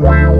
Wow.